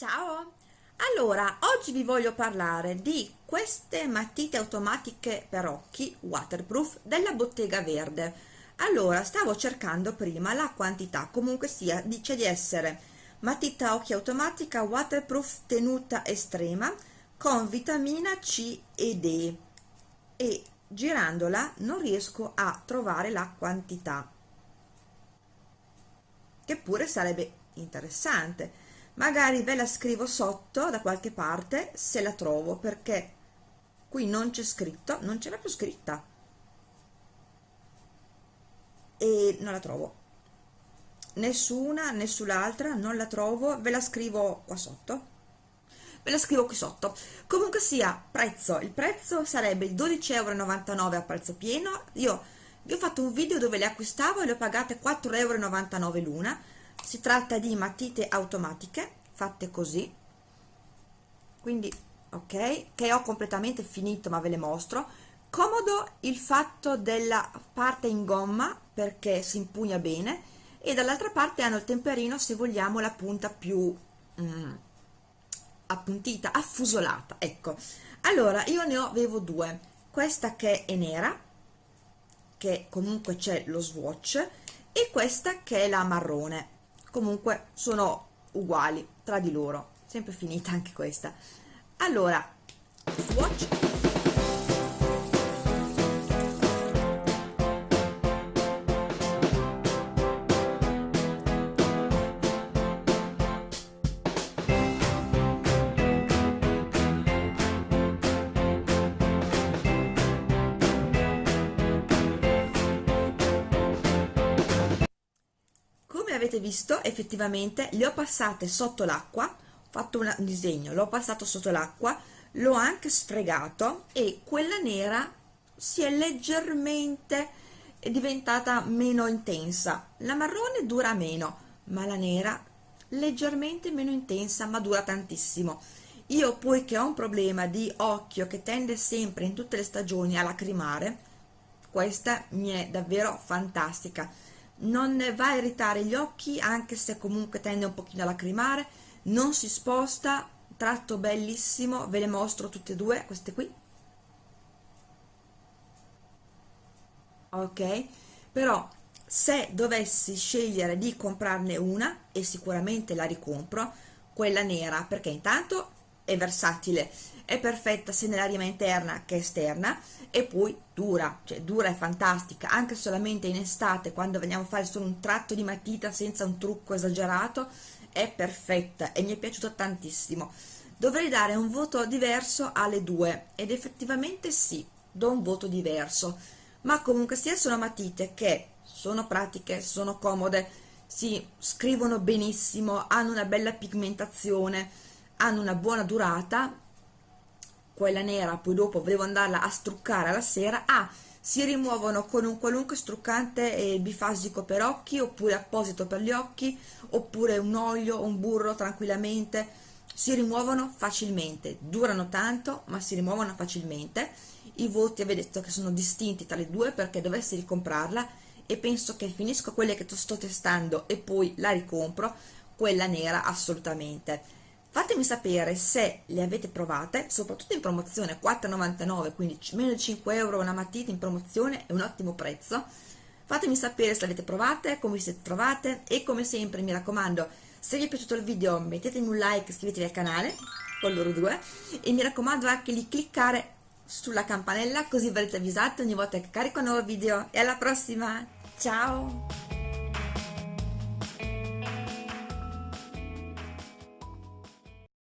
Allora, oggi vi voglio parlare di queste matite automatiche per occhi waterproof della Bottega Verde. Allora, stavo cercando prima la quantità, comunque sia, dice di essere matita occhi automatica waterproof tenuta estrema con vitamina C e D. E girandola non riesco a trovare la quantità che pure sarebbe interessante magari ve la scrivo sotto da qualche parte se la trovo perché qui non c'è scritto non c'è proprio scritta. E non la trovo. Nessuna nessun'altra non la trovo ve la scrivo qua sotto. Ve la scrivo qui sotto. Comunque sia prezzo. Il prezzo sarebbe 12,99 euro a prezzo pieno. Io vi ho fatto un video dove le acquistavo e le ho pagate 4,99 euro l'una si tratta di matite automatiche fatte così. Quindi ok che ho completamente finito ma ve le mostro. Comodo il fatto della parte in gomma perché si impugna bene e dall'altra parte hanno il temperino se vogliamo la punta più mm, appuntita, affusolata ecco. Allora io ne avevo due. Questa che è nera che comunque c'è lo swatch e questa che è la marrone comunque sono uguali tra di loro. Sempre finita anche questa. Allora swatch avete visto effettivamente le ho passate sotto l'acqua ho fatto un disegno l'ho passato sotto l'acqua l'ho anche sfregato e quella nera si è leggermente diventata meno intensa. La marrone dura meno ma la nera leggermente meno intensa ma dura tantissimo. Io poi che ho un problema di occhio che tende sempre in tutte le stagioni a lacrimare questa mi è davvero fantastica non va a irritare gli occhi anche se comunque tende un pochino a lacrimare. Non si sposta tratto bellissimo ve le mostro tutte e due queste qui. Ok però se dovessi scegliere di comprarne una e sicuramente la ricompro quella nera perché intanto è versatile è perfetta sia nell'aria interna che esterna e poi dura, cioè dura e fantastica anche solamente in estate quando vogliamo fare solo un tratto di matita senza un trucco esagerato è perfetta e mi è piaciuta tantissimo. Dovrei dare un voto diverso alle due ed effettivamente sì, do un voto diverso ma comunque sia sono matite che sono pratiche, sono comode si scrivono benissimo, hanno una bella pigmentazione hanno una buona durata quella nera poi dopo volevo andarla a struccare alla sera ah, si rimuovono con un qualunque struccante eh, bifasico per occhi oppure apposito per gli occhi oppure un olio un burro tranquillamente. Si rimuovono facilmente durano tanto ma si rimuovono facilmente. I voti avete detto che sono distinti tra le due perché dovessi ricomprarla e penso che finisco quelle che sto testando e poi la ricompro quella nera assolutamente fatemi sapere se le avete provate soprattutto in promozione 4,99 quindi meno di 5 euro una matita in promozione è un ottimo prezzo. Fatemi sapere se le avete provate come vi siete trovate e come sempre mi raccomando se vi è piaciuto il video mettetemi un like iscrivetevi al canale con loro due e mi raccomando anche di cliccare sulla campanella così verrete avvisati ogni volta che carico un nuovo video. E alla prossima! Ciao